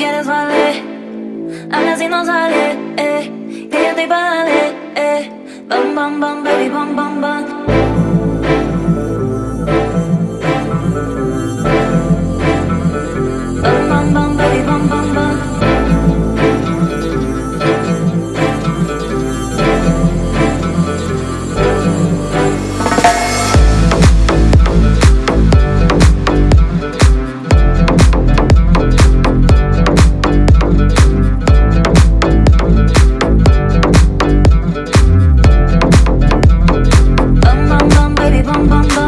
quieres vale Habla si no sale, eh. Que yo estoy pa' darle, eh. Bam, bam, bam, baby, bam, bam, bam bang bang